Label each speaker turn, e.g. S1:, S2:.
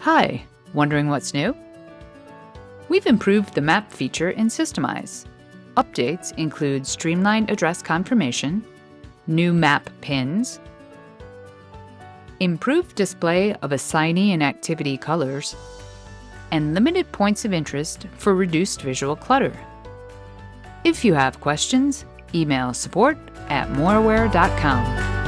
S1: Hi, wondering what's new? We've improved the map feature in Systemize. Updates include streamlined address confirmation, new map pins, improved display of assignee and activity colors, and limited points of interest for reduced visual clutter. If you have questions, email support at moreware.com.